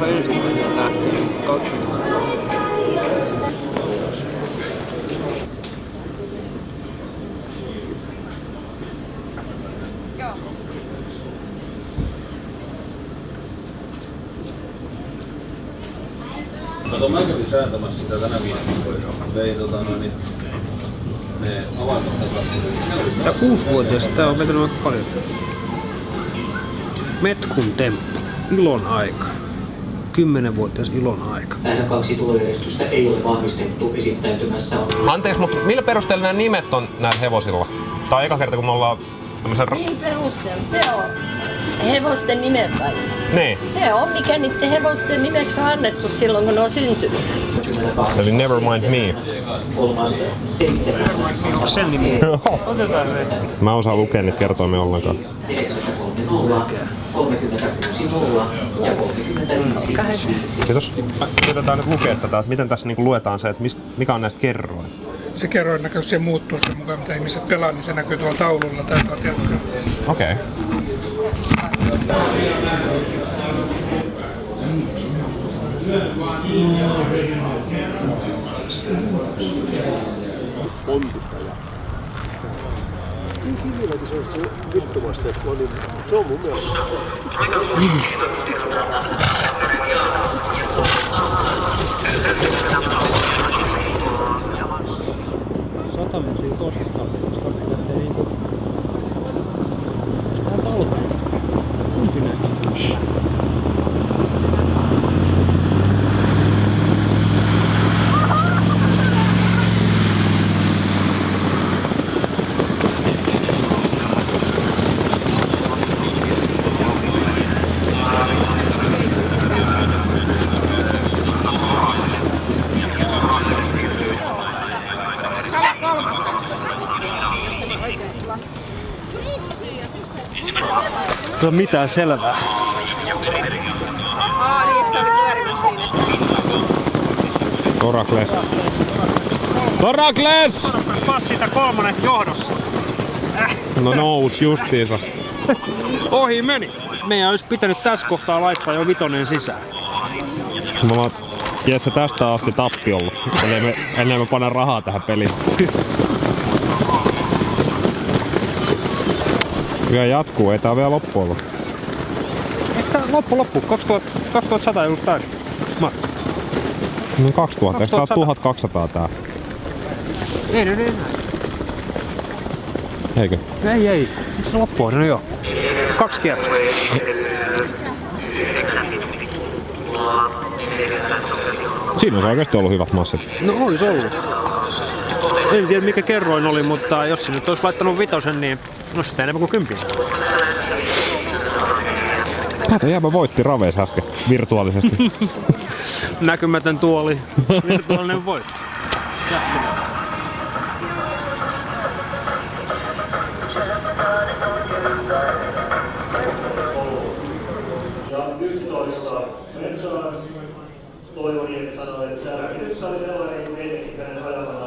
tehtiin tuossa ensimmäisen lähtöön. Kato, mä kävin säätämässä sitä tänä viikolla. Vei tota noin, niin ne avantotakassit. Ja kuusivuotias, tää on vetänyt aika paljon. Metkun temppu. Ilon aika. Kymmenenvuotias ilon aika. Näitä kaksi tulojärjestystä ei ole vahvistettu esittäytymässä on Anteeksi, mutta millä perusteella nämä nimet on näillä hevosilla? Tää on eka kerta, kun me ollaan tämmöisen... Niin perusteella. Se on hevosten nimet vai? niin. Se on, mikä niiden hevosten nimeksi on annettu silloin, kun ne on syntynyt. Eli never mind me. seitsemän. Sen nimi. Otetaan se. Mä osaan lukea niitä kertoimia ollenkaan. 36 nolla ja 35 Kiitos. Mä yritetään nyt lukea tätä, että miten tässä niinku luetaan se, että mikä on näistä kerroin. Se kerroin näköisesti se muuttuu sen mukaan, mitä ihmiset pelaa, niin se näkyy tuolla taululla tai tuolla telkkarissa. Okei. Okay. Infine mi se juttumasta, että niin se on mun mielestä. Ole mitään selvää. Torakles. Torakles! Taas siitä kolmonen johdossa. No nous justiinsa. Ohi meni. Meidän olisi pitänyt tässä kohtaa laittaa jo vitonen sisään. Me ollaan Jesse tästä asti tappiolla. Eli me, ennen me panna rahaa tähän peliin. Vielä jatkuu, ei tää vielä loppu ollut. Eikö tää loppu loppu? 2000, 2100 just täysin. Markka. No 2000, eikö tää 2100? 1200 tää? Ei, ei, ei. Eikö? Ei, ei. Eikö se loppu on? No joo. Kaksi kierrosta. Siinä olisi oikeesti ollut hyvät massit. No ois ollut. En tiedä mikä kerroin oli, mutta jos se nyt olisi laittanut vitosen, niin olisi sitä enemmän kuin kympin. Tätä jääpä voitti Raveis äsken virtuaalisesti. Näkymätön tuoli. Virtuaalinen voitto. Jatketaan. Ja 11 Metsälä Toivoni sanoi, että nyt oli sellainen kuin ennenkin hänen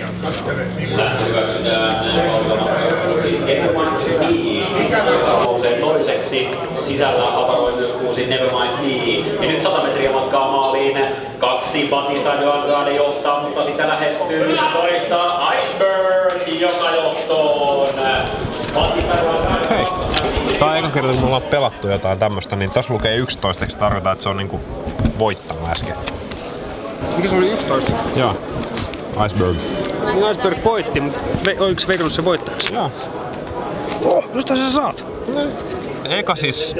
ja katselen niin Nousee toiseksi sisällä aparoi myös. Ja nyt 100 metriä matkaa maaliin. Kaksi Batista Joangaade johtaa, mutta sitä lähestyy toista Iceberg, tää on eka kerta, kun me ollaan pelattu jotain tämmöstä, niin tässä lukee 11, eikö se tarkoita, että se on niinku voittanut äsken? Mikä se oli 11? Joo. Iceberg. Niin Iceberg voitti, mutta oliko se veikannut se voittajaksi? Joo. Oh, josta sä saat? Eka siis,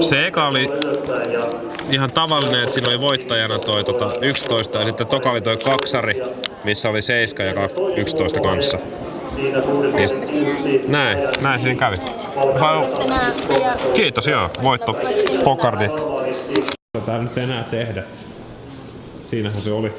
se eka oli ihan tavallinen, että siinä oli voittajana toi tota 11 ja sitten toka oli toi kaksari, missä oli 7 ja 11 kanssa. Sit- näin, näin siinä kävi. Kiitos joo, voitto Pokardi. Tätä nyt enää tehdä. Siinähän se oli.